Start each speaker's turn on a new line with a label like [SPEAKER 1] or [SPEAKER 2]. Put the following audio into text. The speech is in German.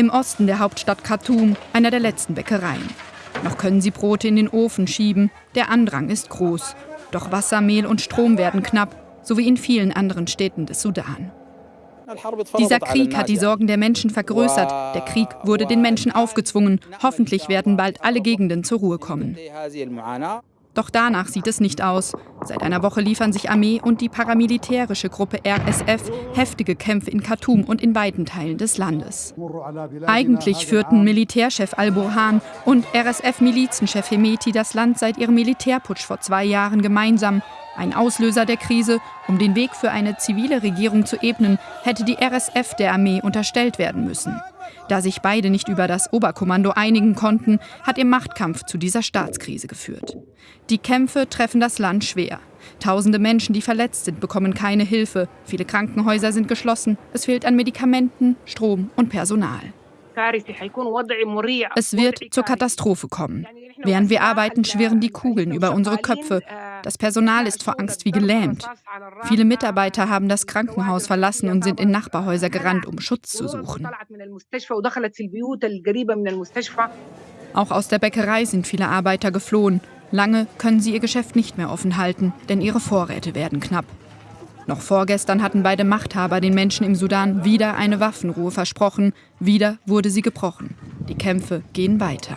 [SPEAKER 1] Im Osten der Hauptstadt Khartoum, einer der letzten Bäckereien. Noch können sie Brote in den Ofen schieben. Der Andrang ist groß. Doch Wasser, Mehl und Strom werden knapp, so wie in vielen anderen Städten des Sudan. Dieser Krieg hat die Sorgen der Menschen vergrößert. Der Krieg wurde den Menschen aufgezwungen. Hoffentlich werden bald alle Gegenden zur Ruhe kommen. Doch danach sieht es nicht aus. Seit einer Woche liefern sich Armee und die paramilitärische Gruppe RSF heftige Kämpfe in Khartoum und in weiten Teilen des Landes. Eigentlich führten Militärchef al-Burhan und RSF-Milizenchef Hemeti das Land seit ihrem Militärputsch vor zwei Jahren gemeinsam. Ein Auslöser der Krise, um den Weg für eine zivile Regierung zu ebnen, hätte die RSF der Armee unterstellt werden müssen. Da sich beide nicht über das Oberkommando einigen konnten, hat ihr Machtkampf zu dieser Staatskrise geführt. Die Kämpfe treffen das Land schwer. Tausende Menschen, die verletzt sind, bekommen keine Hilfe. Viele Krankenhäuser sind geschlossen. Es fehlt an Medikamenten, Strom und Personal. Es wird zur Katastrophe kommen. Während wir arbeiten, schwirren die Kugeln über unsere Köpfe. Das Personal ist vor Angst wie gelähmt. Viele Mitarbeiter haben das Krankenhaus verlassen und sind in Nachbarhäuser gerannt, um Schutz zu suchen. Auch aus der Bäckerei sind viele Arbeiter geflohen. Lange können sie ihr Geschäft nicht mehr offen halten, denn ihre Vorräte werden knapp. Noch vorgestern hatten beide Machthaber den Menschen im Sudan wieder eine Waffenruhe versprochen. Wieder wurde sie gebrochen. Die Kämpfe gehen weiter.